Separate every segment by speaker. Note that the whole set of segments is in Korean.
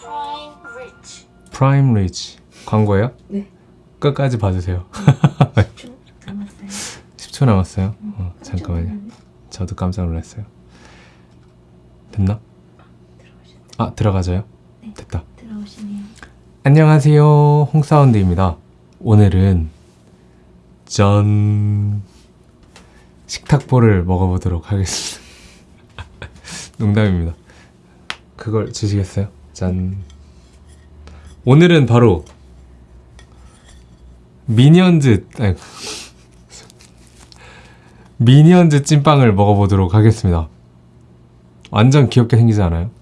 Speaker 1: Prime Rich.
Speaker 2: 프라임 리치 광고예요?
Speaker 3: 네.
Speaker 2: 끝까지 봐주세요.
Speaker 3: 10초 남았어요.
Speaker 2: 10초 남았어요. 어, 잠깐만요. 저도 깜짝 놀랐어요. 됐나? 아 들어가져요?
Speaker 3: 네.
Speaker 2: 됐다.
Speaker 3: 들어오시네요.
Speaker 2: 안녕하세요. 홍사운드입니다. 오늘은 전 식탁보를 먹어보도록 하겠습니다. 농담입니다. 그걸 주시겠어요? 짠. 오늘은 바로 미니언즈 미니언즈 찐빵을 먹어보도록 하겠습니다. 완전 귀엽게 생기지 않아요?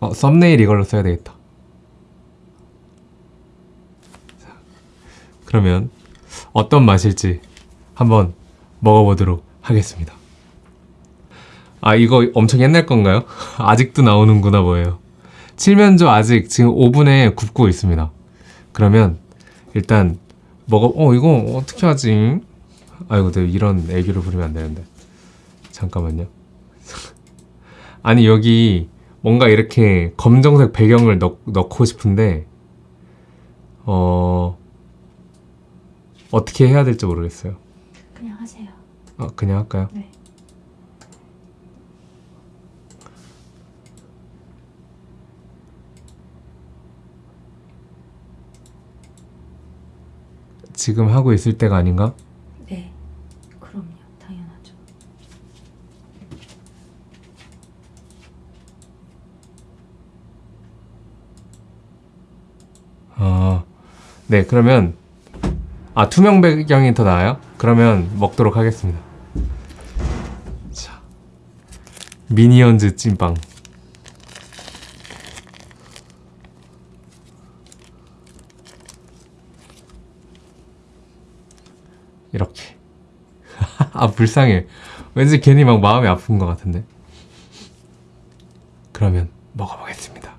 Speaker 2: 어, 썸네일 이걸로 써야 되겠다. 자, 그러면 어떤 맛일지 한번 먹어보도록 하겠습니다. 아, 이거 엄청 옛날 건가요? 아직도 나오는구나 보여요. 칠면조 아직 지금 오븐에 굽고 있습니다. 그러면 일단 먹어, 어, 이거 어떻게 하지? 아이고, 내가 이런 애교를 부리면 안 되는데. 잠깐만요. 아니, 여기 뭔가 이렇게 검정색 배경을 넣, 넣고 싶은데 어 어떻게 해야 될지 모르겠어요.
Speaker 3: 그냥 하세요.
Speaker 2: 어, 그냥 할까요?
Speaker 3: 네.
Speaker 2: 지금 하고 있을 때가 아닌가?
Speaker 3: 네. 그럼요. 당연하죠.
Speaker 2: 어, 네 그러면 아 투명 배경이 더 나아요? 그러면 먹도록 하겠습니다. 자 미니언즈 찐빵 이렇게 아 불쌍해. 왠지 괜히 막 마음이 아픈 것 같은데. 그러면 먹어보겠습니다.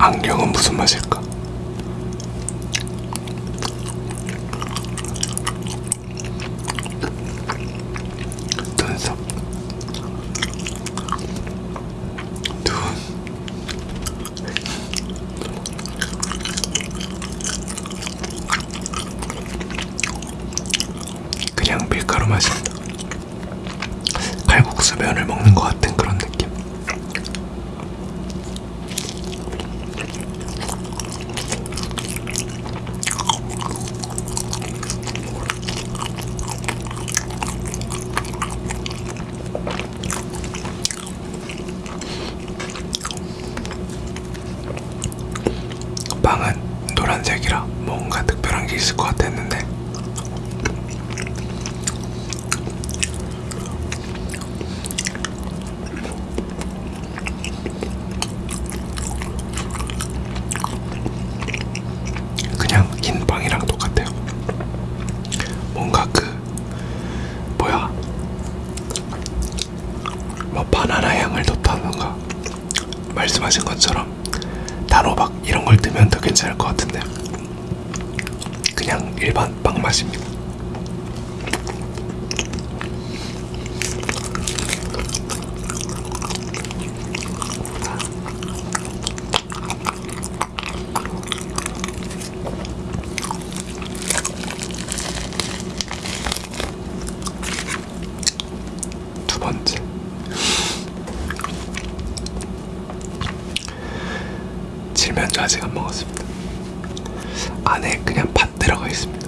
Speaker 2: 안경은 무슨 맛일까? 눈썹 눈 그냥 밀가루 맛입니다 칼국수 면을 먹는 것 같은 그런 느낌 빵은 노란색이라 뭔가 특별한 게 있을 것 같았는데 그냥 흰 빵이랑 똑같아요. 뭔가 그 뭐야 뭐 바나나 향을 넣다던가 말씀하신 것처럼 단호박 이런 걸 넣으면 더 괜찮을 것 같은데 그냥 일반 빵 맛입니다. 두 번째 칠면조 아직 안 먹었습니다. 안에 그냥 팥 들어가 있습니다.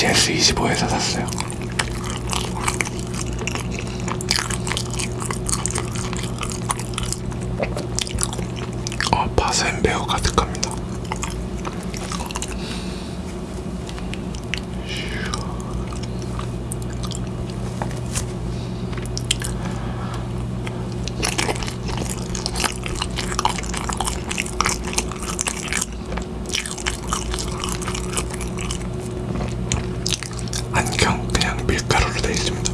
Speaker 2: GS25에서 샀어요. 어, 바센 매우 가득합니다. 안경 그냥 밀가루로 되어 있습니다.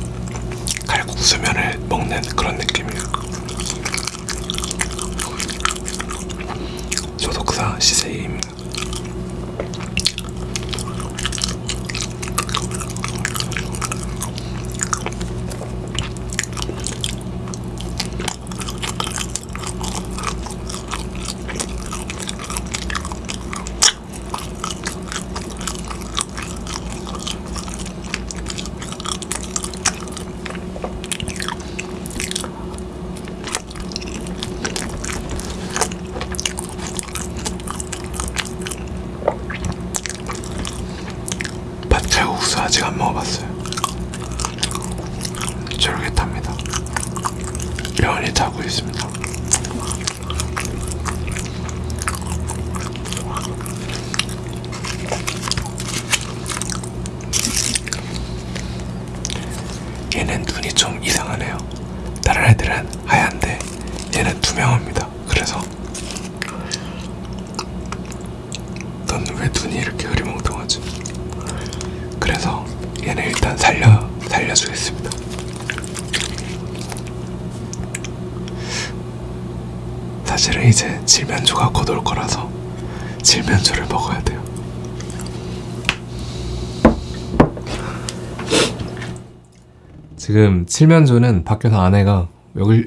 Speaker 2: 칼국수면을 먹는 그런 느낌이에요. 소독사 시세이입니다. 밭칼국수 아직 안 먹어봤어요. 쫄깃합니다. 타고 있습니다. 얘는 눈이 좀 이상하네요. 다른 애들은 하얀데 얘는 투명합니다. 그래서 넌 왜 눈이 이렇게 흐리멍텅하지? 그래서 얘는 일단 살려 살려주겠습니다. 사실은 이제 칠면조가 곧 올 거라서 칠면조를 먹어야 돼요. 지금 칠면조는 밖에서 아내가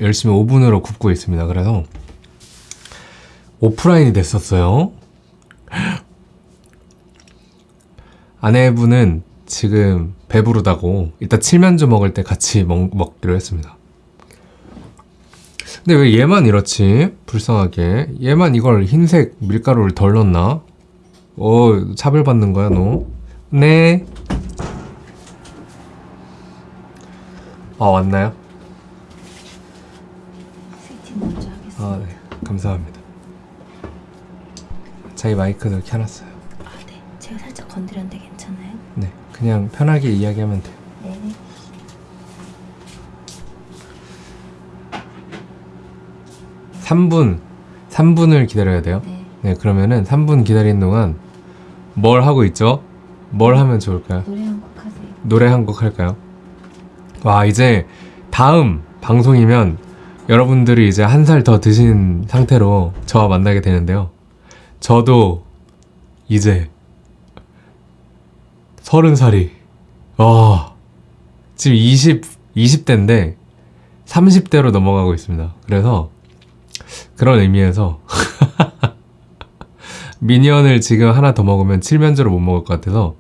Speaker 2: 열심히 오븐으로 굽고 있습니다. 그래서 오프라인이 됐었어요. 아내분은 지금 배부르다고 이따 칠면조 먹을 때 같이 먹, 먹기로 했습니다. 근데 왜 얘만 이렇지? 불쌍하게. 얘만 이걸 흰색 밀가루를 덜 넣나? 어, 차별받는 거야, 너? 네. 아, 왔나요?
Speaker 3: 세팅 먼저 하겠습니다.
Speaker 2: 아, 네. 감사합니다. 자기 마이크도 켜놨어요.
Speaker 3: 아, 네. 제가 살짝 건드렸는데 괜찮아요?
Speaker 2: 네. 그냥 편하게 이야기하면 돼요.
Speaker 3: 네.
Speaker 2: 3분, 3분을 기다려야 돼요.
Speaker 3: 네.
Speaker 2: 네, 그러면은 3분 기다리는 동안 뭘 하고 있죠? 뭘 하면 좋을까요?
Speaker 3: 노래 한 곡 하세요.
Speaker 2: 노래 한 곡 할까요? 와, 이제 다음 방송이면 여러분들이 이제 한 살 더 드신 상태로 저와 만나게 되는데요. 저도 이제 서른 살이, 와, 지금 20, 20대인데 30대로 넘어가고 있습니다. 그래서 그런 의미에서 미니언을 지금 하나 더 먹으면 칠면조를 못 먹을 것 같아서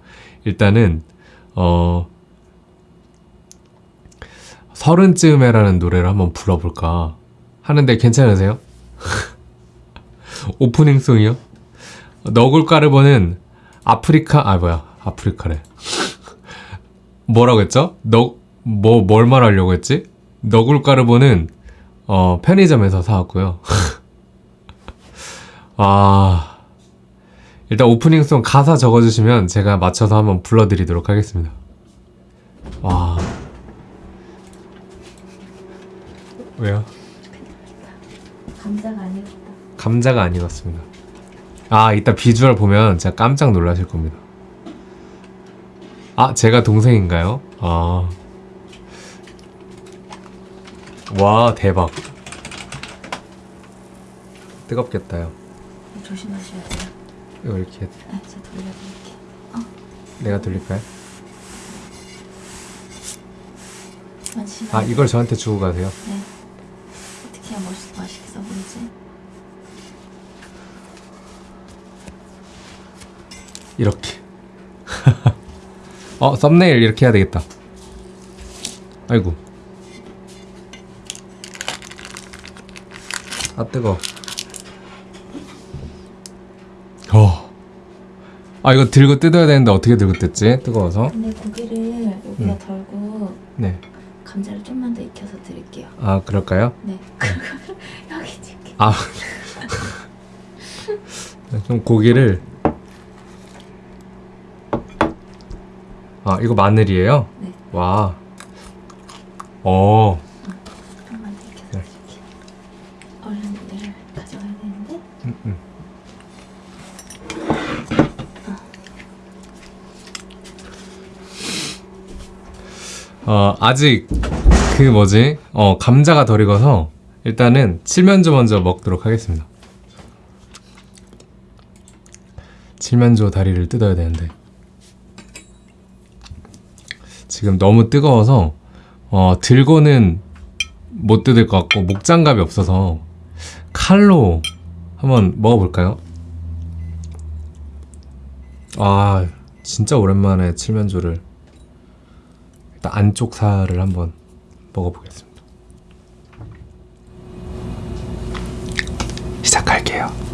Speaker 2: 일단은 어 서른쯤에라는 노래를 한번 불러볼까 하는데 괜찮으세요? 오프닝송이요? 너굴 까르보는 아프리카 아 뭐야 아프리카래 뭐라고 했죠? 너 뭐 뭘 말하려고 했지? 너굴 까르보는 어 편의점에서 사왔고요 아 일단 오프닝송 가사 적어주시면 제가 맞춰서 한번 불러드리도록 하겠습니다. 와. 왜요?
Speaker 3: 감자가 아니었다.
Speaker 2: 감자가 안 익었습니다. 아, 이따 비주얼 보면 진짜 깜짝 놀라실 겁니다. 아, 제가 동생인가요? 아. 와, 대박. 뜨겁겠다요.
Speaker 3: 조심하셔야 돼요.
Speaker 2: 이거 이렇게
Speaker 3: 아, 제가 돌려드릴게요.
Speaker 2: 내가 돌릴까요?
Speaker 3: 잠시만요.
Speaker 2: 아, 이걸 저한테 주고 가세요.
Speaker 3: 네. 해야 멋있, 맛있게 보이지?
Speaker 2: 이렇게. 어, 썸네일 이렇게 해야 되겠다. 아이고. 아, 뜨거. 어. 아 이거 들고 뜯어야 되는데 어떻게 들고 뜯지? 뜨거워서.
Speaker 3: 근데 고기를 여기다
Speaker 2: 음.
Speaker 3: 덜고
Speaker 2: 네.
Speaker 3: 감자를 좀만 더 익혀서 드릴게요.
Speaker 2: 아 그럴까요?
Speaker 3: 네. 여기 줄게.
Speaker 2: 아. 그럼 고기를 아 이거 마늘이에요?
Speaker 3: 네.
Speaker 2: 와. 어.
Speaker 3: 좀만 더 익혀서
Speaker 2: 네.
Speaker 3: 드릴게요. 얼른 얘를 가져가야 되는데.
Speaker 2: 음, 음. 어 아직 그 뭐지 어 감자가 덜 익어서 일단은 칠면조 먼저 먹도록 하겠습니다. 칠면조 다리를 뜯어야 되는데 지금 너무 뜨거워서 어 들고는 못 뜯을 것 같고 목장갑이 없어서 칼로 한번 먹어볼까요? 아 진짜 오랜만에 칠면조를 일단 안쪽 살을 한번 먹어보겠습니다. 시작할게요.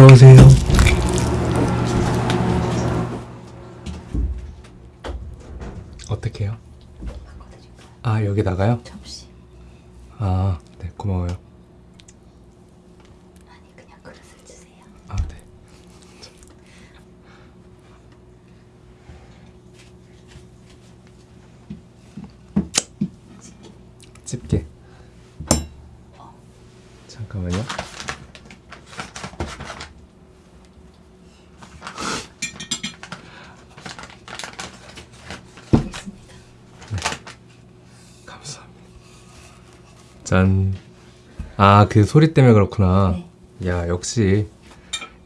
Speaker 2: 들어오세요. 어떻게 해요? 아, 여기다가요?
Speaker 3: 접시.
Speaker 2: 아, 네, 고마워요.
Speaker 3: 아니 그냥 그릇을 주세요.
Speaker 2: 아, 네. 집게. 잠깐만요.
Speaker 3: 알겠습니다.
Speaker 2: 감사합니다. 짠. 아, 그 소리 때문에 그렇구나.
Speaker 3: 네.
Speaker 2: 야, 역시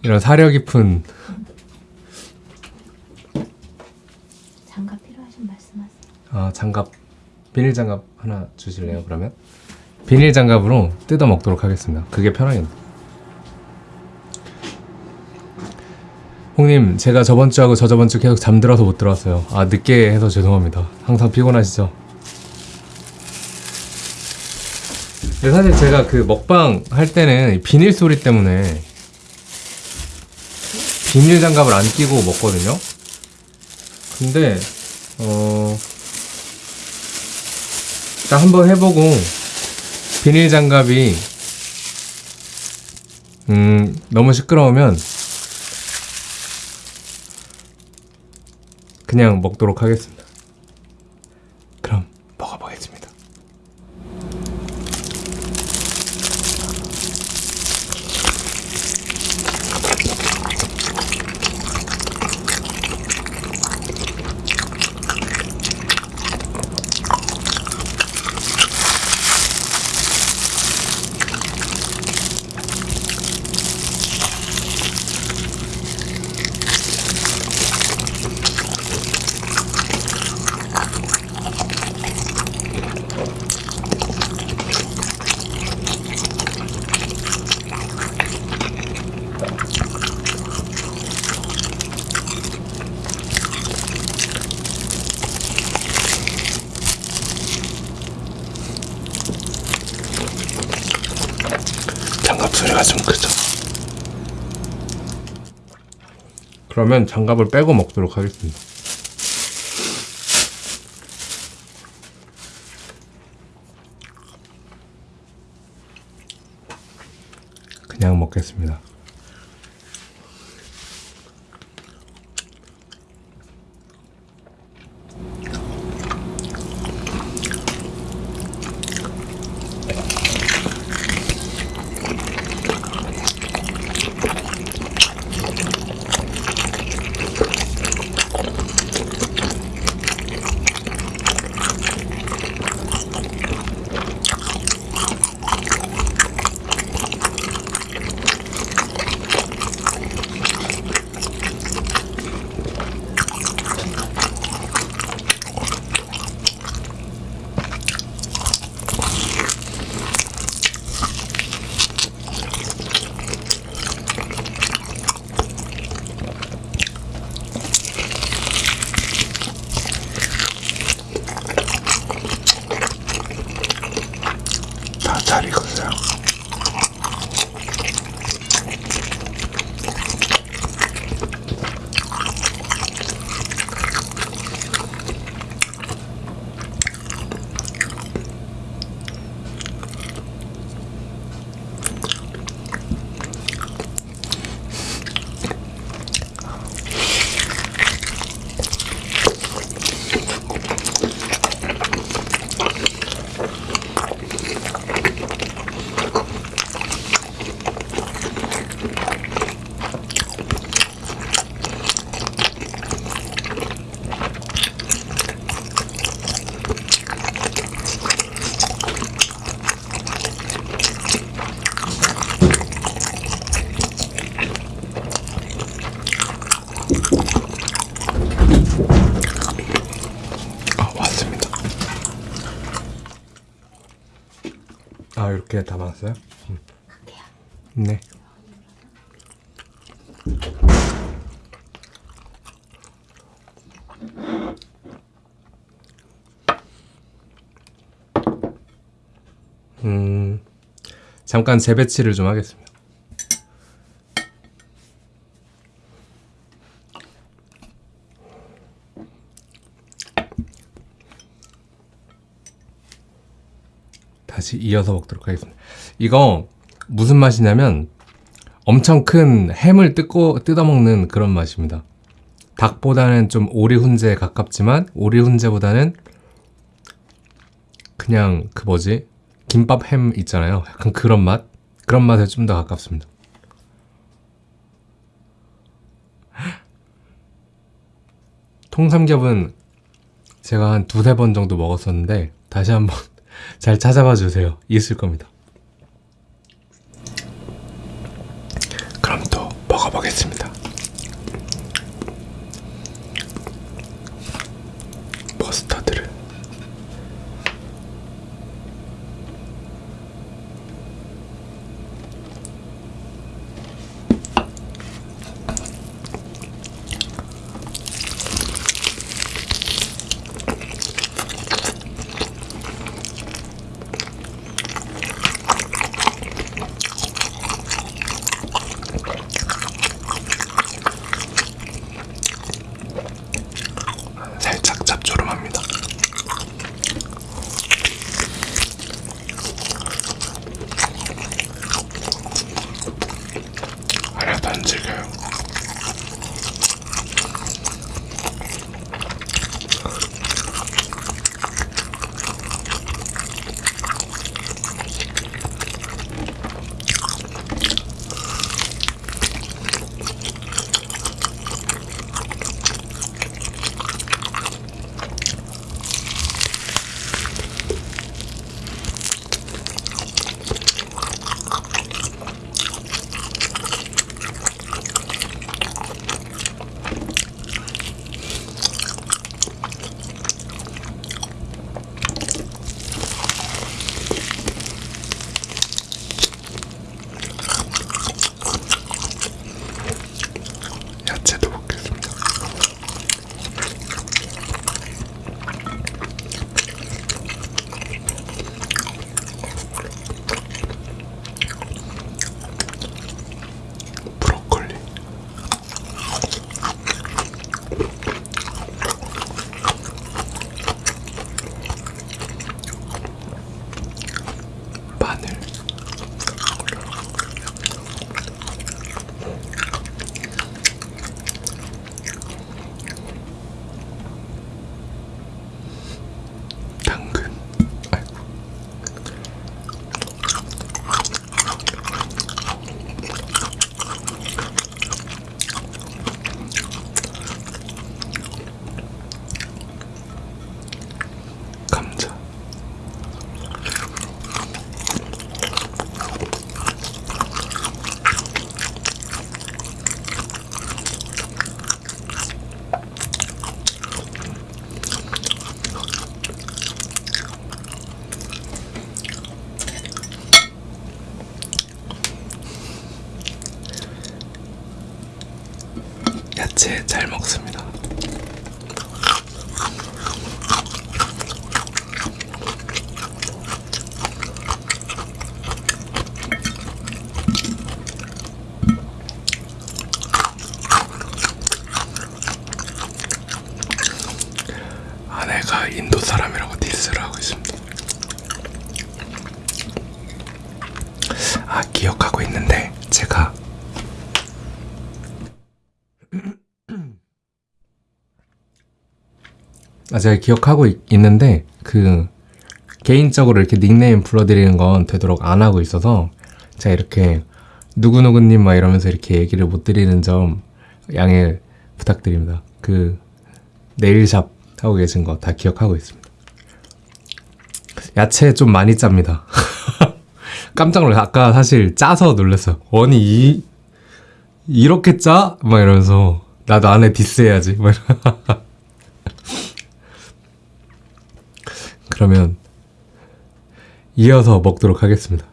Speaker 2: 이런 사려 깊은
Speaker 3: 장갑 필요하신 말씀하세요.
Speaker 2: 아, 장갑 비닐 장갑 하나 주실래요? 그러면 비닐 장갑으로 뜯어 먹도록 하겠습니다. 그게 편하겠네. 홍님, 제가 저번 주하고 저저번 주 계속 잠들어서 못 들어왔어요. 아, 늦게 해서 죄송합니다. 항상 피곤하시죠? 근데 사실 제가 그 먹방 할 때는 이 비닐 소리 때문에 비닐 장갑을 안 끼고 먹거든요. 근데 어 일단 한번 해보고 비닐 장갑이 음 너무 시끄러우면 그냥 먹도록 하겠습니다. 그럼 먹어보겠습니다.
Speaker 1: 목소리가 좀 크죠.
Speaker 2: 그러면 장갑을 빼고 먹도록 하겠습니다. 그냥 먹겠습니다.
Speaker 1: 다
Speaker 2: 이렇게 담았어요? 음. 네. 음 잠깐 재배치를 좀 하겠습니다. 이어서 먹도록 하겠습니다. 이거 무슨 맛이냐면 엄청 큰 햄을 뜯고 뜯어먹는 그런 맛입니다. 닭보다는 좀 오리 훈제에 가깝지만 오리 훈제보다는 그냥 그 뭐지 김밥 햄 있잖아요. 약간 그런 맛 그런 맛에 좀 더 가깝습니다. 통삼겹은 제가 한 두세 번 정도 먹었었는데 다시 한번 잘 찾아봐 주세요. 있을 겁니다.
Speaker 1: 야채 잘 먹습니다. 아내가 인도 사람이라고 디스를 하고 있습니다. 아 기억하고 있는데 제가
Speaker 2: 아 제가 기억하고 있, 있는데 그 개인적으로 이렇게 닉네임 불러드리는 건 되도록 안 하고 있어서 제가 이렇게 누구누구님 막 이러면서 이렇게 얘기를 못 드리는 점 양해 부탁드립니다. 그 네일샵 하고 계신 거 다 기억하고 있습니다. 야채 좀 많이 짭니다. 깜짝 놀랐어요. 아까 사실 짜서 놀랐어요. 아니 이 이렇게 짜? 막 이러면서 나도 안에 디스해야지. 막 이러- 그러면 이어서 먹도록 하겠습니다.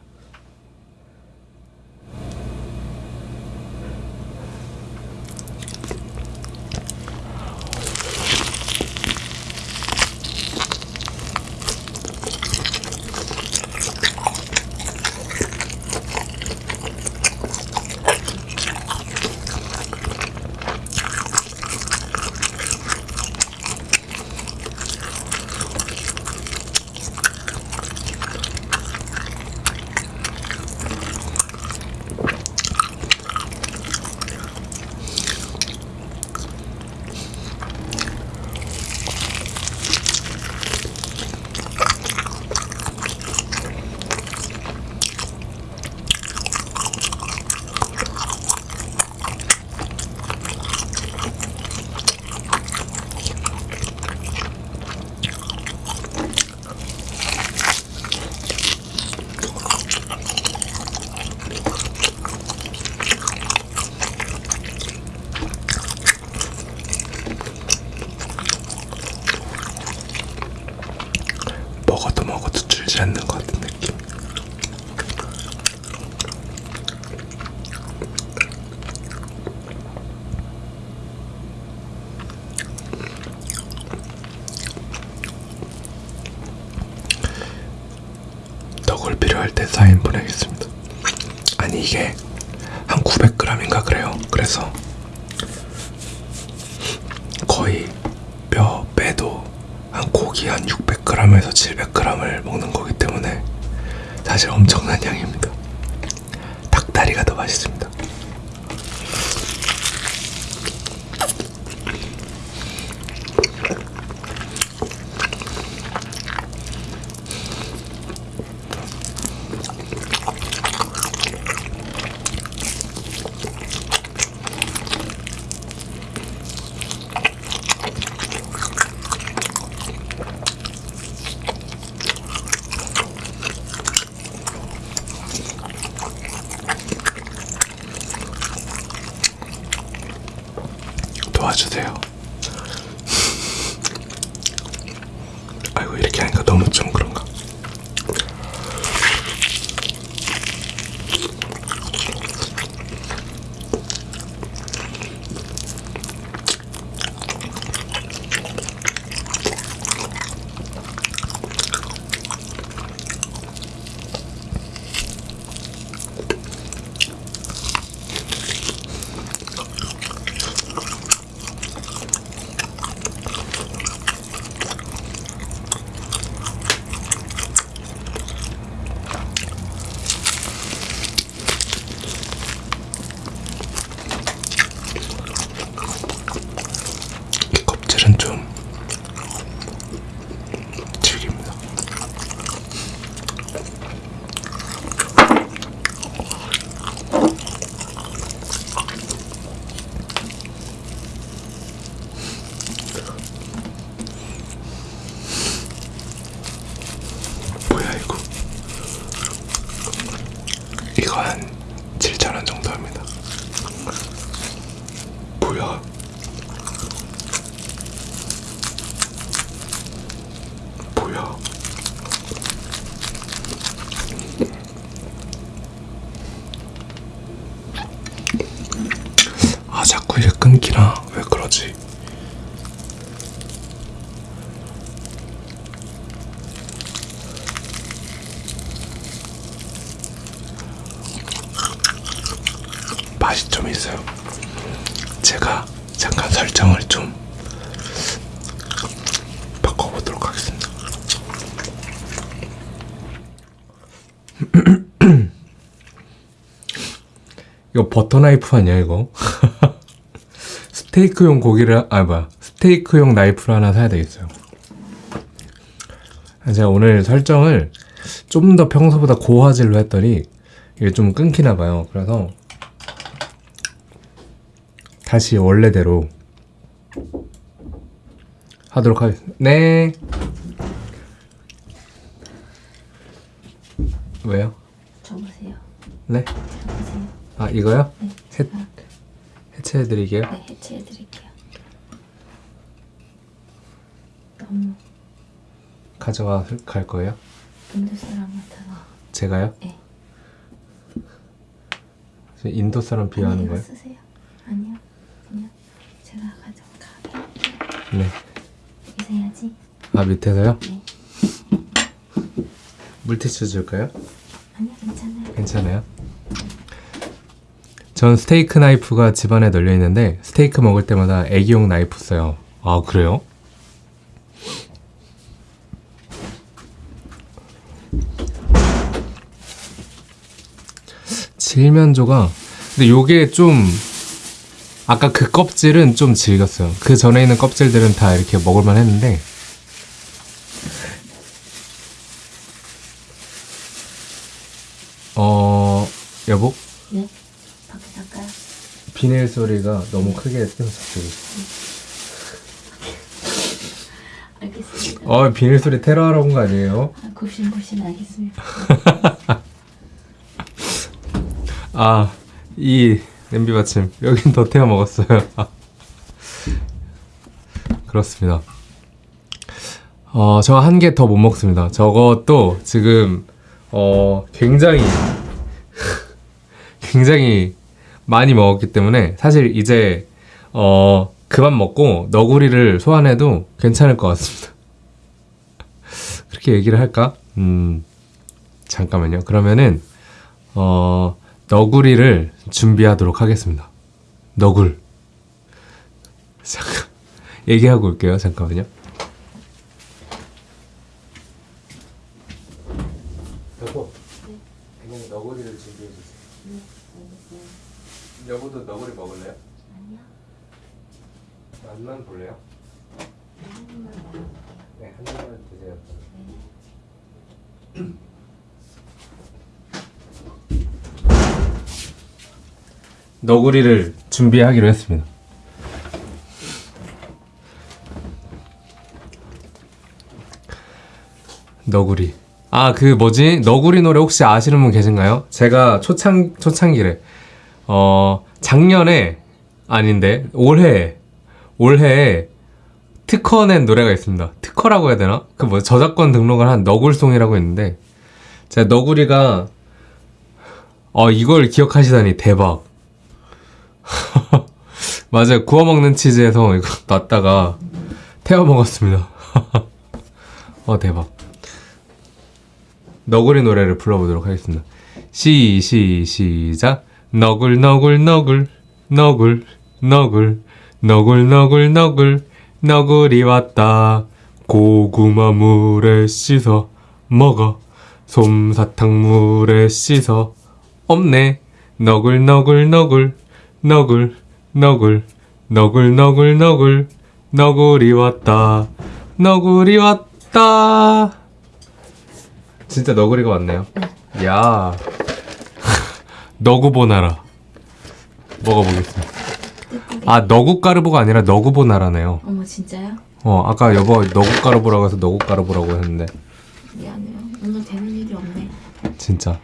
Speaker 1: 너무 좀 그런가. 이 껍질은 좀 질깁니다. 뭐야 이거? 이거 한 7,000원 정도 합니다. 뭐야? 뭐야? 아 자꾸 이래 끊기나 왜 거지. 맛이 좀 있어요. 제가 잠깐 설정을 좀 바꿔보도록 하겠습니다.
Speaker 2: 이거 버터 나이프 아니야 이거? 스테이크용 고기를 아 뭐야 스테이크용 나이프를 하나 사야 되겠어요. 제가 오늘 설정을 좀 더 평소보다 고화질로 했더니 이게 좀 끊기나 봐요. 그래서 다시 원래대로 하도록 하겠습니다. 네. 왜요?
Speaker 3: 줘보세요.
Speaker 2: 네?
Speaker 3: 줘보세요.
Speaker 2: 아 이거요?
Speaker 3: 네.
Speaker 2: 해, 해체해드리게요.
Speaker 3: 네, 해체해드릴게요. 너무
Speaker 2: 가져가 갈 거예요?
Speaker 3: 인도 사람 같아서.
Speaker 2: 제가요?
Speaker 3: 네.
Speaker 2: 저 인도 사람 비하하는 거예요?
Speaker 3: 쓰세요. 아니요. 제가 가져가게.
Speaker 2: 네.
Speaker 3: 여기서 해야지.
Speaker 2: 아 밑에서요?
Speaker 3: 네.
Speaker 2: 물티슈 줄까요?
Speaker 3: 아니요, 괜찮아요.
Speaker 2: 괜찮아요. 전 스테이크 나이프가 집안에 널려 있는데 스테이크 먹을 때마다 애기용 나이프 써요. 아 그래요? 칠면조가 근데 요게 좀 아까 그 껍질은 좀 질겼어요. 그 전에 있는 껍질들은 다 이렇게 먹을만 했는데 어 여보
Speaker 3: 네. 밖에 갈까요?
Speaker 2: 비닐 소리가 너무 크게 갑자기.
Speaker 3: 알겠습니다.
Speaker 2: 어 비닐 소리 테러하러 온 거 아니에요?
Speaker 3: 아, 굽신굽신 알겠습니다.
Speaker 2: 아이 냄비 받침 여긴 더 태워 먹었어요. 그렇습니다. 어, 저 한 개 더 못 먹습니다. 저것도 지금 어 굉장히 굉장히 많이 먹었기 때문에 사실 이제 어 그만 먹고 너구리를 소환해도 괜찮을 것 같습니다. 그렇게 얘기를 할까? 음 잠깐만요. 그러면은 어 너구리를 준비하도록 하겠습니다. 너굴 잠깐 얘기하고 올게요. 잠깐만요. 여보, 그냥 너구리를 준비해 주세요. 여보도 너구리 먹을래요?
Speaker 3: 아니요.
Speaker 2: 맛만 볼래요? 네, 한 입만 드세요. 너구리를 준비하기로 했습니다. 너구리. 아, 그 뭐지? 너구리 노래 혹시 아시는 분 계신가요? 제가 초창 초창기래. 어, 작년에 아닌데 올해 올해 특허 낸 노래가 있습니다. 특허라고 해야 되나? 그 뭐 저작권 등록을 한 너굴송이라고 있는데 제가 너구리가 어 이걸 기억하시다니 대박. 맞아요. 구워 먹는 치즈에서 이거 놨다가 태워 먹었습니다. 어 대박. 너구리 노래를 불러보도록 하겠습니다. 시, 시, 시작. 너굴, 너굴, 너굴, 너굴, 너굴, 너굴, 너굴, 너굴, 너구리 왔다. 고구마 물에 씻어 먹어. 솜사탕 물에 씻어 없네. 너굴, 너굴, 너굴, 너굴, 너굴, 너굴, 너굴, 너굴, 너구리 왔다. 너구리 왔다. 진짜 너구리가 왔네요. 야. 너구보나라. 먹어보겠습니다. 아, 너구까르보가 아니라 너구보나라네요.
Speaker 3: 어머 진짜요?
Speaker 2: 어, 아까 여보 너구까르보라고 해서 너구까르보라고 했는데.
Speaker 3: 미안해요. 오늘 되는 일이 없네.
Speaker 2: 진짜.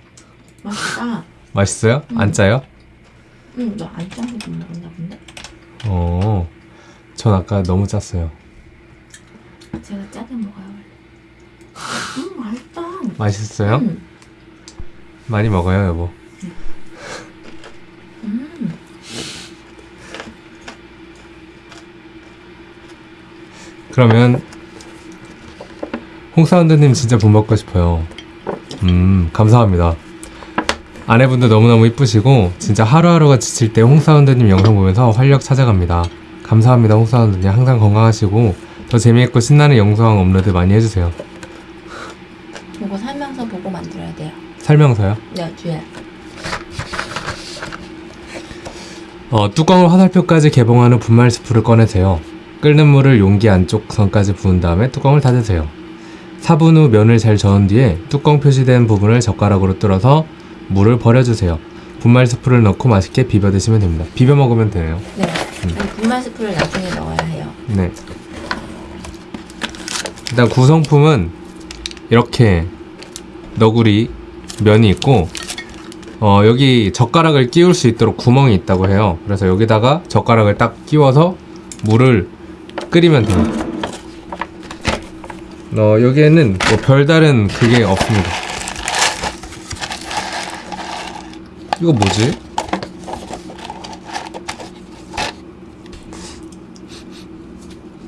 Speaker 3: 맛있다.
Speaker 2: 맛있어요? 안 짜요?
Speaker 3: 응, 너안 짠거못 먹었나 본데?
Speaker 2: 어. 전 아까 너무 짰어요.
Speaker 3: 제가 짜게 먹어요. 원래. 음, 맛있다.
Speaker 2: 맛있어요?
Speaker 3: 음,
Speaker 2: 많이 먹어요, 여보.
Speaker 3: 음.
Speaker 2: 그러면 홍사운드님 진짜 본 받고 싶어요. 음 감사합니다. 아내분도 너무너무 이쁘시고 진짜 하루하루가 지칠 때 홍사운드님 영상 보면서 활력 찾아갑니다. 감사합니다 홍사운드님 항상 건강하시고 더 재미있고 신나는 영상 업로드 많이 해주세요.
Speaker 3: 이거 설명서 보고 만들어야 돼요.
Speaker 2: 설명서요?
Speaker 3: 네, 뒤에.
Speaker 2: 어, 뚜껑을 화살표까지 개봉하는 분말 스프를 꺼내세요. 끓는 물을 용기 안쪽 선까지 부은 다음에 뚜껑을 닫으세요. 4분 후 면을 잘 저은 뒤에 뚜껑 표시된 부분을 젓가락으로 뚫어서 물을 버려주세요. 분말 스프를 넣고 맛있게 비벼 드시면 됩니다. 비벼 먹으면 되네요.
Speaker 3: 네. 이 분말 스프를 나중에 넣어야 해요.
Speaker 2: 네. 일단 구성품은 이렇게 너구리 면이 있고 어, 여기 젓가락을 끼울 수 있도록 구멍이 있다고 해요. 그래서 여기다가 젓가락을 딱 끼워서 물을 끓이면 됩니다. 어, 여기에는 뭐 별다른 그게 없습니다. 이거 뭐지?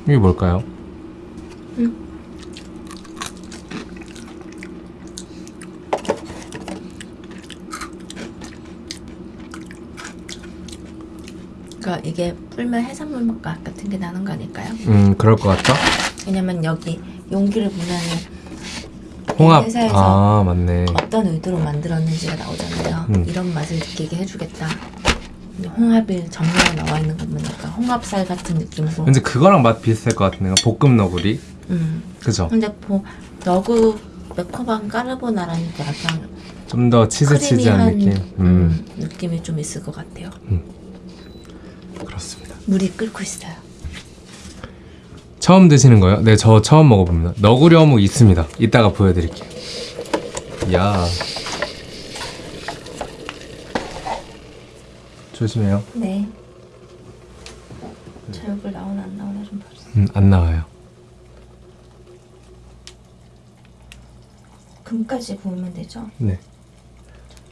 Speaker 2: 이게 뭘까요?
Speaker 3: 그러니까 이게 불면 해산물 맛 같은 게 나는 거 아닐까요?
Speaker 2: 음, 그럴 것 같다.
Speaker 3: 왜냐면 여기 용기를 보면은
Speaker 2: 홍합.
Speaker 3: 회사에서
Speaker 2: 아, 맞네.
Speaker 3: 어떤 의도로 만들었는지가 나오잖아요.
Speaker 2: 음.
Speaker 3: 이런 맛을 느끼게 해주겠다. 홍합이 전면에 나와 있는 거 보니까 홍합살 같은 느낌으로.
Speaker 2: 왠지 그거랑 맛 비슷할 것 같은데 볶음 너구리.
Speaker 3: 음.
Speaker 2: 그죠?
Speaker 3: 근데 뭐 너구 매콤한 까르보나라니까 약간
Speaker 2: 좀 더 치즈 치즈한 느낌. 음,
Speaker 3: 음, 느낌이 좀 있을 것 같아요.
Speaker 2: 그렇습니다.
Speaker 3: 물이 끓고 있어요.
Speaker 2: 처음 드시는 거요? 네, 저 처음 먹어봅니다. 너구리 어묵 있습니다. 이따가 보여드릴게요. 야. 조심해요.
Speaker 3: 네. 저 얼굴 나오나 안 나오나 좀 봐주세요.
Speaker 2: 음, 안 나와요.
Speaker 3: 금까지 구우면 되죠?
Speaker 2: 네.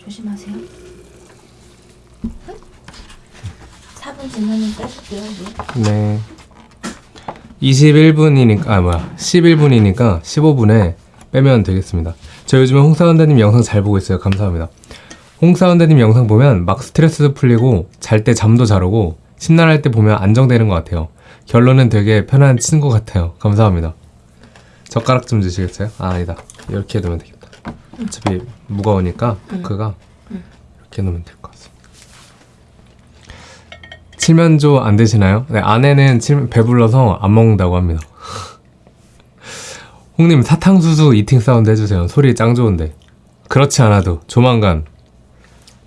Speaker 3: 조심하세요. 4분 지나면 빼줄게요.
Speaker 2: 네. 21분이니까, 아, 뭐야. 11분이니까 15분에 빼면 되겠습니다. 저 요즘에 홍사원대님 영상 잘 보고 있어요. 감사합니다. 홍사원대님 영상 보면 막 스트레스도 풀리고 잘 때 잠도 잘 오고 심란할 때 보면 안정되는 것 같아요. 결론은 되게 편한 친구 같아요. 감사합니다. 젓가락 좀 주시겠어요? 아, 아니다. 이렇게 해두면 되겠다. 어차피 무거우니까 포크가 이렇게 놓으면 될 것 같습니다. 칠면조 안 드시나요? 네, 아내는 칠, 배불러서 안 먹는다고 합니다. 홍님 사탕수수 이팅 사운드 해주세요. 소리 짱 좋은데. 그렇지 않아도 조만간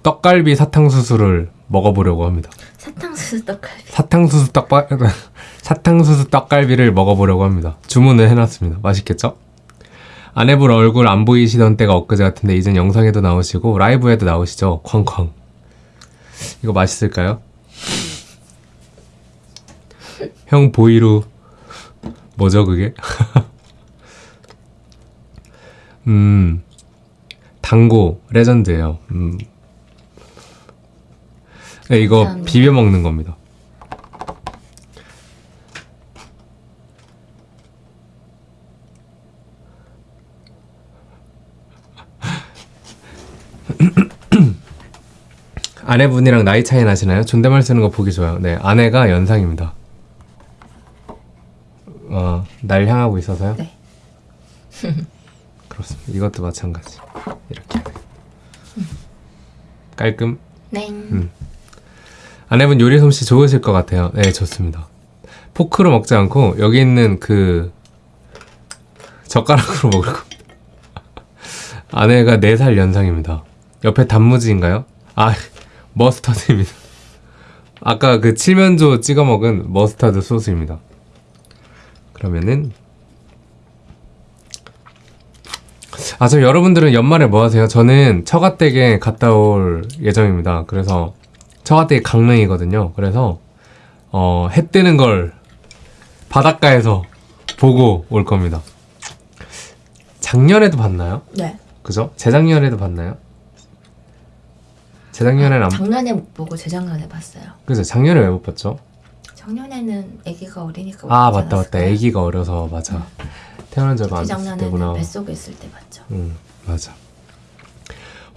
Speaker 2: 떡갈비 사탕수수를 먹어보려고 합니다.
Speaker 3: 사탕수수 떡갈비.
Speaker 2: 사탕수수 떡바 사탕수수 떡갈비를 먹어보려고 합니다. 주문을 해놨습니다. 맛있겠죠? 아내분 얼굴 안 보이시던 때가 엊그제 같은데 이젠 영상에도 나오시고 라이브에도 나오시죠? 쾅쾅. 이거 맛있을까요? 형 보이루 뭐죠 그게? 음 당고 레전드예요. 음. 네, 이거. 비벼 먹는 겁니다. 아내분이랑 나이 차이 나시나요? 존댓말 쓰는 거 보기 좋아요. 네, 아내가 연상입니다. 어, 날 향하고 있어서요?
Speaker 3: 네.
Speaker 2: 그렇습니다. 이것도 마찬가지. 이렇게. 깔끔.
Speaker 3: 네.
Speaker 2: 아내분 요리 솜씨 좋으실 것 같아요. 네, 좋습니다. 포크로 먹지 않고 여기 있는 그 젓가락으로 먹을 겁니다. 아내가 4살 연상입니다. 옆에 단무지인가요? 아, 머스터드입니다. 아까 그 칠면조 찍어 먹은 머스타드 소스입니다. 그러면은 아, 저 여러분들은 연말에 뭐 하세요? 저는 처가댁에 갔다 올 예정입니다. 그래서 처가댁이 강릉이거든요. 그래서 어, 해 뜨는 걸 바닷가에서 보고 올 겁니다. 작년에도 봤나요?
Speaker 3: 네.
Speaker 2: 그죠? 재작년에도 봤나요? 재작년에는 안
Speaker 3: 작년에 못 보고 재작년에 봤어요.
Speaker 2: 그죠? 작년에 왜 못 봤죠?
Speaker 3: 작년에는 아기가 어리니까
Speaker 2: 아 맞다 맞다. 아기가 어려서 맞아. 태어난 지 얼마 안 됐을
Speaker 3: 재작년에는
Speaker 2: 때구나.
Speaker 3: 뱃속에 있을 때 봤죠.
Speaker 2: 응 맞아.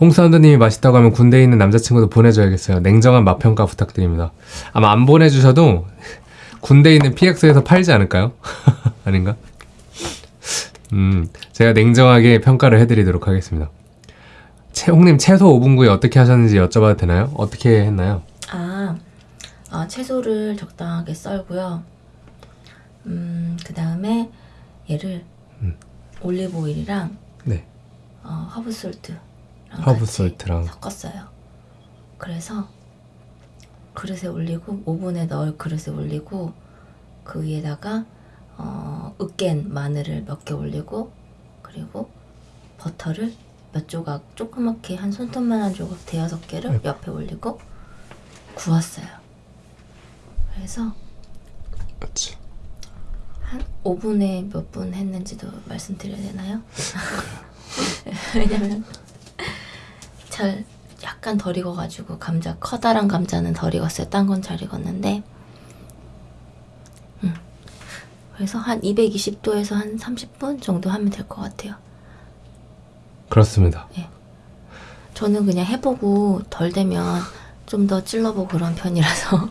Speaker 2: 홍사운드님이 맛있다고 하면 군대에 있는 남자친구도 보내줘야겠어요. 냉정한 맛평가 부탁드립니다. 아마 안 보내주셔도 군대에 있는 PX에서 팔지 않을까요? 아닌가? 음, 제가 냉정하게 평가를 해드리도록 하겠습니다. 채홍님 채소 오븐구이 어떻게 하셨는지 여쭤봐도 되나요? 어떻게 했나요?
Speaker 3: 아, 아, 채소를 적당하게 썰고요. 음, 그 다음에 얘를
Speaker 2: 음.
Speaker 3: 올리브 오일이랑
Speaker 2: 네,
Speaker 3: 어, herb salt랑
Speaker 2: herb salt랑
Speaker 3: 섞었어요. 그래서 그릇에 올리고 오븐에 넣을 그릇에 올리고 그 위에다가 어, 으깬 마늘을 몇 개 올리고 그리고 버터를 몇 조각 조그맣게 한 손톱만한 조각 대여섯 개를. 옆에 올리고 구웠어요. 그래서
Speaker 2: 그렇지.
Speaker 3: 한 오븐에 몇 분 했는지도 말씀드려야 되나요? 왜냐면 잘 약간 덜 익어가지고 감자 커다란 감자는 덜 익었어요. 딴 건 잘 익었는데 음. 그래서 한 220도에서 한 30분 정도 하면 될 것 같아요.
Speaker 2: 그렇습니다.
Speaker 3: 저는 그냥 해보고 덜 되면 좀 더 찔러보고 그런 편이라서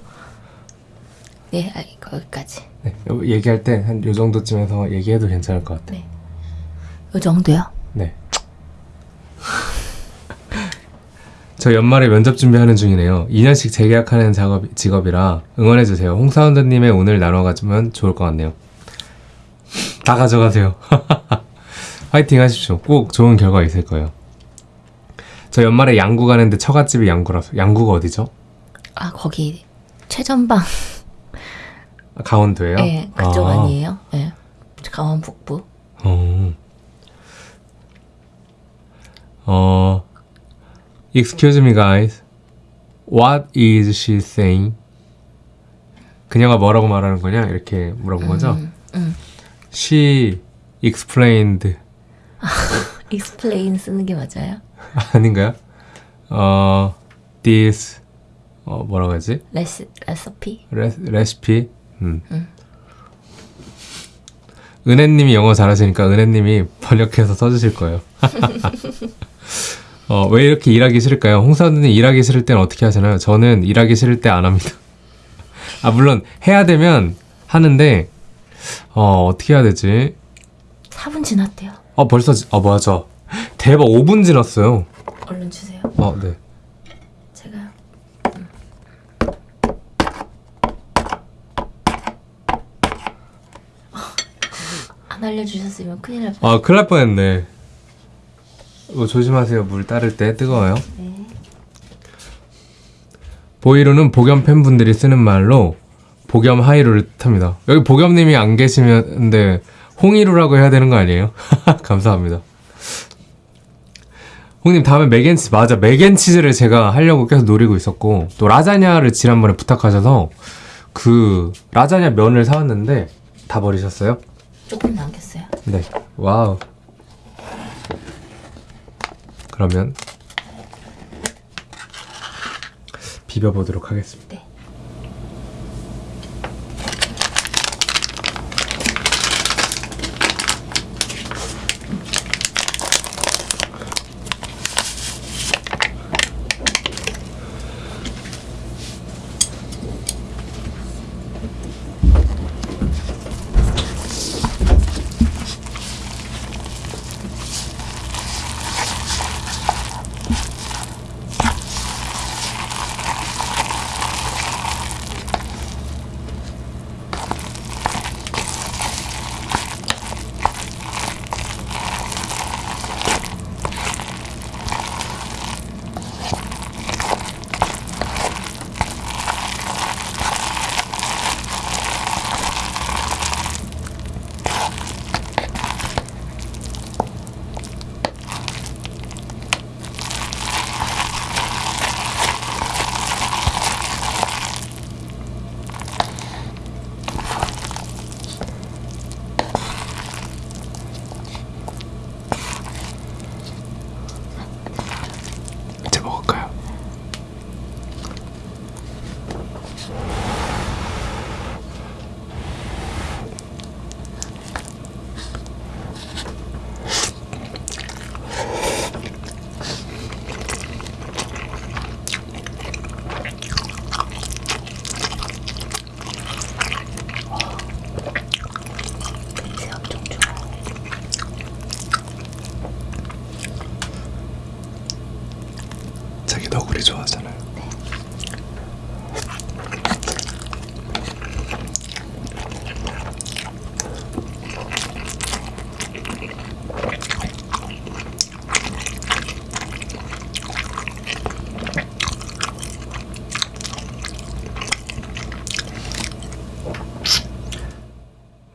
Speaker 3: 네, 아, 거기까지.
Speaker 2: 네, 요- 얘기할 때 한 요 정도쯤에서 얘기해도 괜찮을 것 같아요.
Speaker 3: 네. 요 정도요?
Speaker 2: 네. 저 연말에 면접 준비하는 중이네요. 2년씩 재계약하는 작업, 직업이라 응원해주세요. 홍사운드님의 오늘 나눠가지면 좋을 것 같네요. 다 가져가세요. 화이팅 하십시오. 꼭 좋은 결과 있을 거예요. 저 연말에 양구 가는데 처갓집이 양구라서. 양구가 어디죠?
Speaker 3: 아, 거기 최전방.
Speaker 2: 아, 강원도예요?
Speaker 3: 네, 그쪽
Speaker 2: 아.
Speaker 3: 아. 니에요 네. 강원 북부.
Speaker 2: 어. 어. Excuse me, guys. What is she saying? 그녀가 뭐라고 말하는 거냐? 이렇게 물어본 거죠?
Speaker 3: 음, 음.
Speaker 2: She explained.
Speaker 3: explain 쓰는 게 맞아요?
Speaker 2: 아닌가요? 어, this. 어, 뭐라고 하지?
Speaker 3: 레시, 레시피?
Speaker 2: 레, 레시피. 음. 은혜님이 영어 잘하시니까 은혜님이 번역해서 써주실 거예요. 어, 왜 이렇게 일하기 싫을까요? 홍사원님 일하기 싫을 때는 어떻게 하시나요? 저는 일하기 싫을 때 안 합니다. 아, 물론 해야 되면 하는데, 어, 어떻게 해야 되지?
Speaker 3: 4분 지났대요.
Speaker 2: 어, 벌써, 지- 어, 맞아. 대박, 5분 지났어요.
Speaker 3: 얼른 주세요.
Speaker 2: 어, 네.
Speaker 3: 제가요. 음. 안 알려주셨으면 큰일 날 뻔.
Speaker 2: 아, 큰일 날 뻔했네. 이거 조심하세요. 물 따를 때 뜨거워요.
Speaker 3: 네.
Speaker 2: 보이루는 복염 팬분들이 쓰는 말로 복염 하이루를 뜻합니다. 여기 복염님이 안 계시면데 홍이루라고 해야 되는 거 아니에요? 감사합니다. 홍님 다음에 맥앤치 맞아 맥앤치즈를 제가 하려고 계속 노리고 있었고 또 라자냐를 지난번에 부탁하셔서 그 라자냐 면을 사왔는데 다 버리셨어요?
Speaker 3: 조금 남겼어요.
Speaker 2: 네. Wow. 그러면 비벼보도록 하겠습니다.
Speaker 3: 네.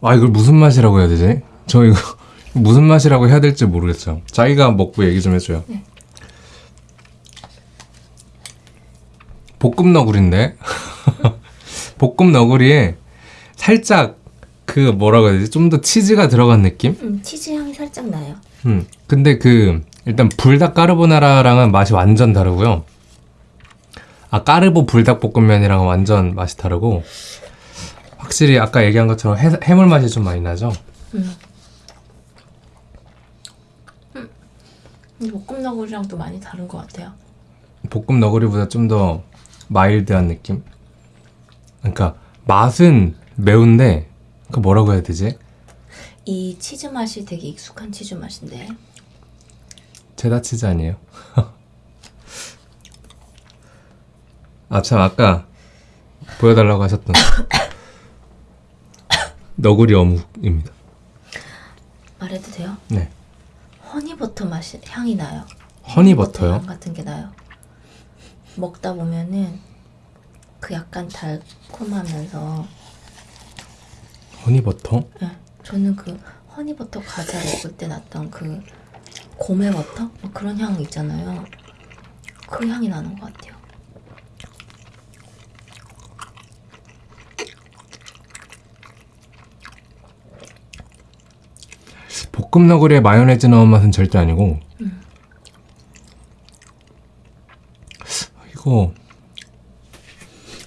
Speaker 2: 아 이걸 무슨 맛이라고 해야 되지? 저 이거 무슨 맛이라고 해야 될지 모르겠어요. 자기가 먹고 얘기 좀 해줘요.
Speaker 3: 네.
Speaker 2: 볶음 너구리인데 볶음 너구리에 살짝 그 뭐라고 해야 되지? 좀 더 치즈가 들어간 느낌?
Speaker 3: 음, 치즈 향이 살짝 나요.
Speaker 2: 음. 근데 그 일단 불닭 까르보나라랑은 맛이 완전 다르고요. 아 까르보 불닭 볶음면이랑은 완전 맛이 다르고 확실히 아까 얘기한 것처럼 해, 해물 맛이 좀 많이 나죠.
Speaker 3: 음. 음, 볶음 너구리랑 또 많이 다른 것 같아요.
Speaker 2: 볶음 너구리보다 좀 더 마일드한 느낌. 그러니까 맛은 매운데 그 뭐라고 해야 되지?
Speaker 3: 이 치즈 맛이 되게 익숙한 치즈 맛인데
Speaker 2: 체다 치즈 아니에요? 아 참 아까 보여달라고 하셨던 너구리 어묵입니다.
Speaker 3: 말해도 돼요?
Speaker 2: 네.
Speaker 3: honey butter 맛이 향이 나요.
Speaker 2: Honey butter요?
Speaker 3: 향 같은 게 나요. 먹다 보면은 그 약간 달콤하면서
Speaker 2: honey butter?
Speaker 3: 예, 저는 그 honey butter 과자 먹을 때 났던 그 gourmet butter 뭐 그런 향 있잖아요. 그 향이 나는 것 같아요.
Speaker 2: 볶음 너구리에 마요네즈 넣은 맛은 절대 아니고 이거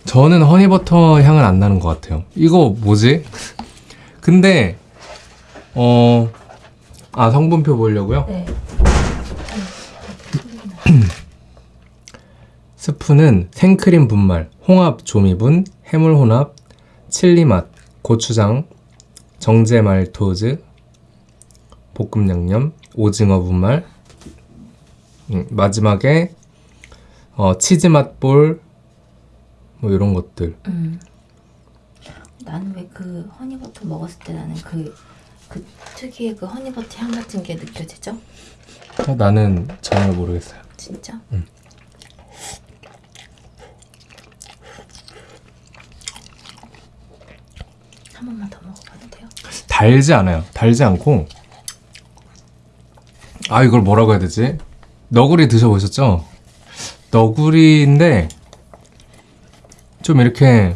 Speaker 2: 저는 허니버터 향은 안 나는 것 같아요 이거 뭐지? 근데 어... 아 성분표 보려고요?
Speaker 3: 네.
Speaker 2: 스프는 생크림 분말, 홍합 조미분, 해물 혼합, 칠리 맛, 고추장, 정제 말토즈, 볶음 양념, 오징어 분말, 음, 마지막에 어, 치즈 맛볼 뭐 이런 것들.
Speaker 3: 음. 나는 왜 그 허니버터 먹었을 때 나는 그, 그 특유의 그 허니버터 향 같은 게 느껴지죠?
Speaker 2: 어, 나는 전혀 모르겠어요.
Speaker 3: 진짜? 한 번만 더 먹어봐도 돼요?
Speaker 2: 달지 않아요. 달지 않고 아 이걸 뭐라고 해야 되지? 너구리 드셔보셨죠? 너구리인데 좀 이렇게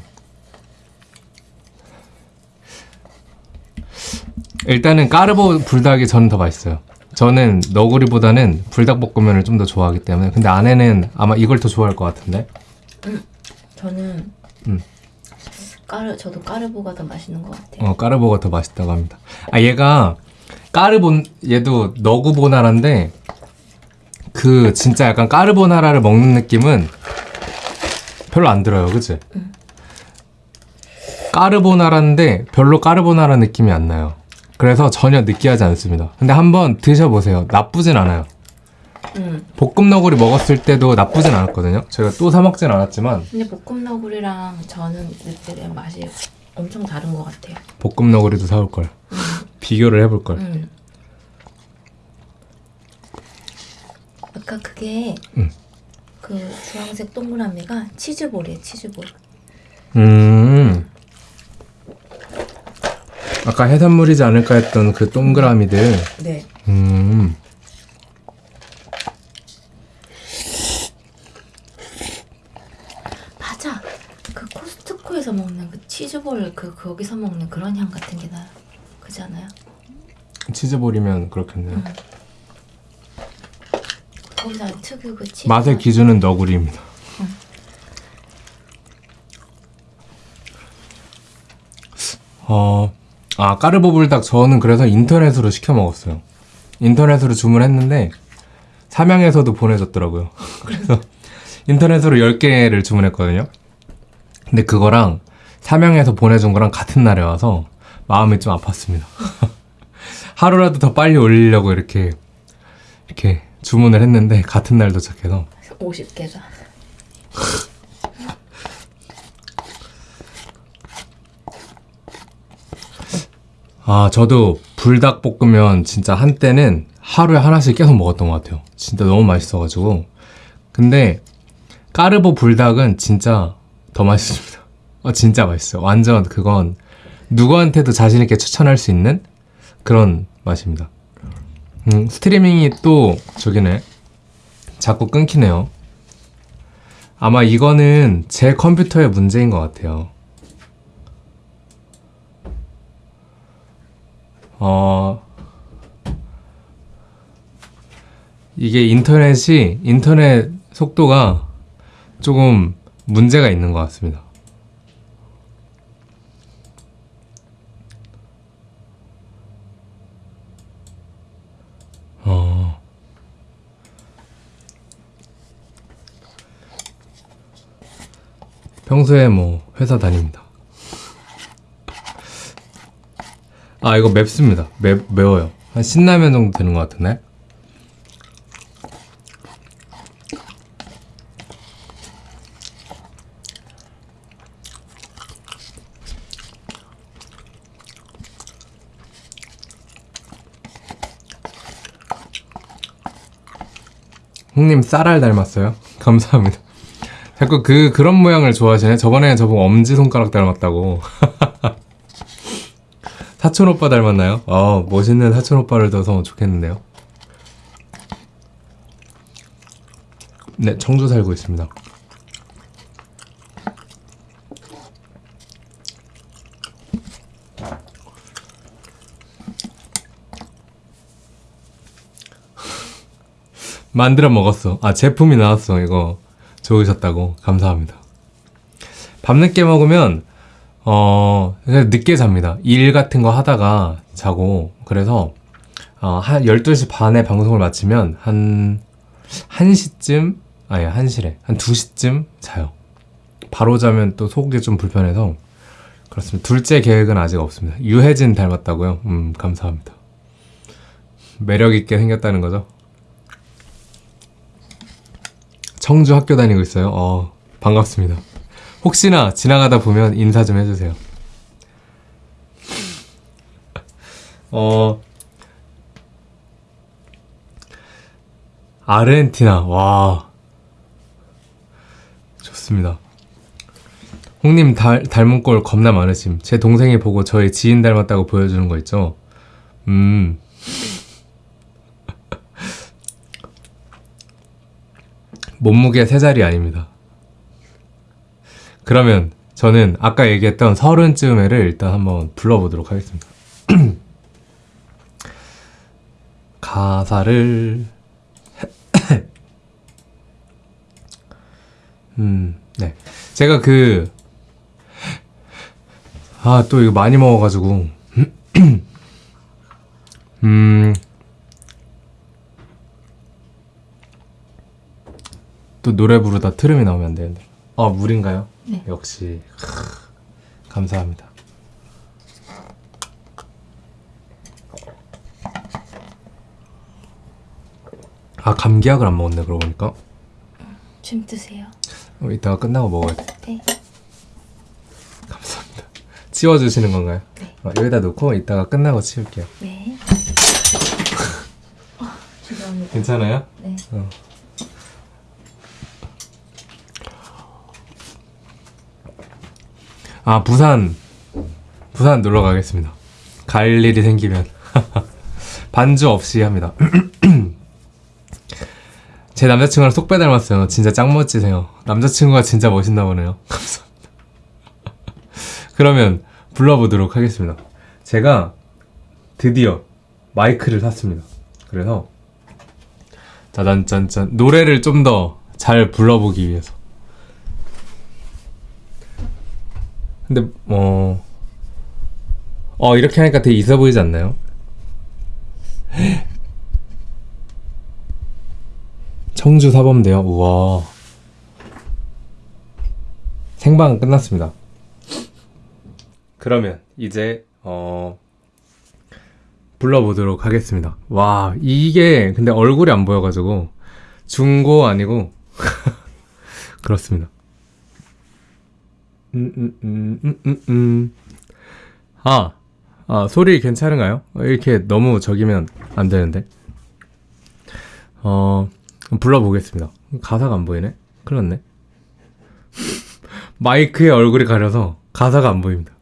Speaker 2: 일단은 까르보 불닭이 저는 더 맛있어요. 저는 너구리보다는 불닭볶음면을 좀 더 좋아하기 때문에 근데 아내는 아마 이걸 더 좋아할 것 같은데
Speaker 3: 저는
Speaker 2: 음.
Speaker 3: 까르 저도 까르보가 더 맛있는 것 같아요.
Speaker 2: 어, 까르보가 더 맛있다고 합니다. 아, 얘가 까르본 얘도 너구보나라인데 그 진짜 약간 까르보나라를 먹는 느낌은 별로 안 들어요. 그치? 까르보나라인데 별로 까르보나라 느낌이 안 나요. 그래서 전혀 느끼하지 않습니다. 근데 한번 드셔보세요. 나쁘진 않아요.
Speaker 3: 음.
Speaker 2: 볶음 너구리 먹었을 때도 나쁘진 않았거든요. 제가 또 사 먹진 않았지만
Speaker 3: 근데 볶음 너구리랑 저는 느끼는 맛이 엄청 다른 것 같아요.
Speaker 2: 볶음 너구리도 사올 걸. 비교를 해볼 걸.
Speaker 3: 음. 아까 그게
Speaker 2: 음.
Speaker 3: 그 주황색 동그라미가 치즈볼이에요. 치즈볼.
Speaker 2: 음. 아까 해산물이지 않을까 했던 그 동그라미들.
Speaker 3: 네.
Speaker 2: 음.
Speaker 3: 맞아. 그 코스트코에서 먹는 그 치즈볼 그 거기서 먹는 그런 향 같은 게 나요. 그지 않아요?
Speaker 2: 치즈볼이면 그렇겠네요.
Speaker 3: 거기다 특유 그 치즈
Speaker 2: 맛의
Speaker 3: 맛.
Speaker 2: 기준은 너구리입니다. 어, 아, 까르보 불닭 저는 그래서 인터넷으로 시켜 먹었어요. 인터넷으로 주문했는데, 삼양에서도 보내줬더라고요. 그래서 인터넷으로 10개를 주문했거든요. 근데 그거랑 삼양에서 보내준 거랑 같은 날에 와서 마음이 좀 아팠습니다. 하루라도 더 빨리 올리려고 이렇게, 이렇게 주문을 했는데, 같은 날 도착해서
Speaker 3: 50개가.
Speaker 2: 아, 저도 불닭볶음면 진짜 한때는 하루에 하나씩 계속 먹었던 것 같아요. 진짜 너무 맛있어가지고. 근데 까르보 불닭은 진짜 더 맛있습니다. 어, 진짜 맛있어요. 완전 그건 누구한테도 자신 있게 추천할 수 있는 그런 맛입니다. 음, 스트리밍이 또 저기네. 자꾸 끊기네요. 아마 이거는 제 컴퓨터의 문제인 것 같아요. 어, 이게 인터넷이, 인터넷 속도가 조금 문제가 있는 것 같습니다. 어. 평소에 뭐 회사 다닙니다. 아 이거 맵습니다. 매, 매워요. 한 신라면 정도 되는 것 같은데. 형님 쌀알 닮았어요? 감사합니다. 자꾸 그 그런 모양을 좋아하시네. 저번에 저보고 엄지 손가락 닮았다고. 사촌 오빠 닮았나요? 어 멋있는 사촌 오빠를 둬서 좋겠는데요. 네 청주 살고 있습니다. 만들어 먹었어. 아 제품이 나왔어 이거 좋으셨다고 감사합니다. 밤늦게 먹으면 어 늦게 잡니다. 일 같은 거 하다가 자고 그래서 어, 한 12시 반에 방송을 마치면 한 1시쯤 아니 1시래 한 2시쯤 자요. 바로 자면 또 속이 좀 불편해서 그렇습니다. 둘째 계획은 아직 없습니다. 유해진 닮았다고요? 음 감사합니다. 매력 있게 생겼다는 거죠? 청주 학교 다니고 있어요. 어, 반갑습니다. 혹시나 지나가다 보면 인사 좀 해주세요. 어, 아르헨티나, 와. 좋습니다. 홍님 닮, 닮은 꼴 겁나 많으심. 제 동생이 보고 저희 지인 닮았다고 보여주는 거 있죠? 음. 몸무게 세 자리 아닙니다. 그러면 저는 아까 얘기했던 서른쯤 애를 일단 한번 불러보도록 하겠습니다. 가사를 음, 네. 제가 그 아, 또 이거 많이 먹어가지고 음 또 노래 부르다 트름이 나오면 안 되는데. 어, 물인가요?
Speaker 3: 네.
Speaker 2: 역시. 크, 감사합니다. 아, 감기약을 안 먹었네, 그러고 보니까.
Speaker 3: 좀 드세요.
Speaker 2: 어, 이따가 끝나고 먹어야 돼.
Speaker 3: 네.
Speaker 2: 감사합니다. 치워주시는 건가요?
Speaker 3: 네.
Speaker 2: 어, 여기다 놓고 이따가 끝나고 치울게요.
Speaker 3: 네. 아, 죄송합니다.
Speaker 2: 괜찮아요?
Speaker 3: 네.
Speaker 2: 어. 아 부산 부산 놀러 가겠습니다. 갈 일이 생기면 반주 없이 합니다. 제 남자친구랑 쏙 빼 닮았어요. 진짜 짱 멋지세요. 남자친구가 진짜 멋있나 보네요. 감사합니다. 그러면 불러보도록 하겠습니다. 제가 드디어 마이크를 샀습니다. 그래서 짜잔짠짠 노래를 좀 더 잘 불러보기 위해서 근데 어... 어 이렇게 하니까 되게 있어 보이지 않나요? 청주 사범대요 우와 생방 끝났습니다 그러면 이제 어 불러보도록 하겠습니다. 와, 이게 근데 얼굴이 안 보여가지고 중고 아니고 그렇습니다. 음, 음, 음, 음, 음, 음. 아, 아, 소리 괜찮은가요? 이렇게 너무 적이면 안 되는데. 어, 불러보겠습니다. 가사가 안 보이네? 큰일 났네. 마이크에 얼굴이 가려서 가사가 안 보입니다.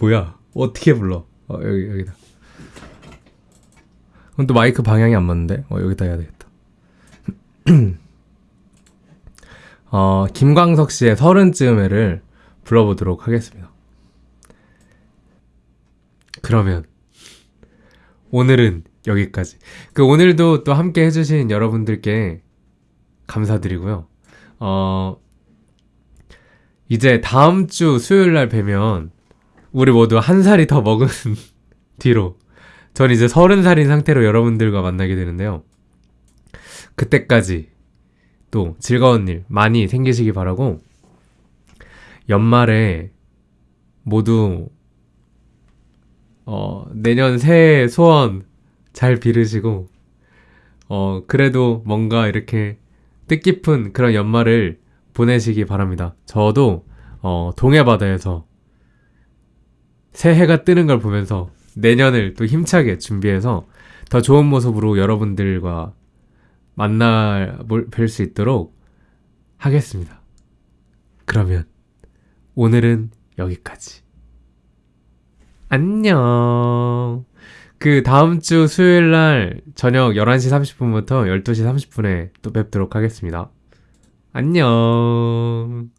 Speaker 2: 뭐야? 어떻게 불러? 어, 여기 여기다. 그럼 또 마이크 방향이 안 맞는데? 어, 여기다 해야 되겠다. 어, 김광석 씨의 서른쯤에를 불러보도록 하겠습니다. 그러면 오늘은 여기까지. 그 오늘도 또 함께 해주신 여러분들께 감사드리고요. 어, 이제 다음 주 수요일 날 뵈면 우리 모두 한 살이 더 먹은 뒤로 전 이제 서른 살인 상태로 여러분들과 만나게 되는데요. 그때까지 또 즐거운 일 많이 생기시기 바라고 연말에 모두 어, 내년 새해 소원 잘 비르시고 어, 그래도 뭔가 이렇게 뜻깊은 그런 연말을 보내시기 바랍니다. 저도 어, 동해바다에서 새해가 뜨는 걸 보면서 내년을 또 힘차게 준비해서 더 좋은 모습으로 여러분들과 만나 뵐 수 있도록 하겠습니다. 그러면 오늘은 여기까지. 안녕. 그 다음 주 수요일 날 저녁 11시 30분부터 12시 30분에 또 뵙도록 하겠습니다. 안녕.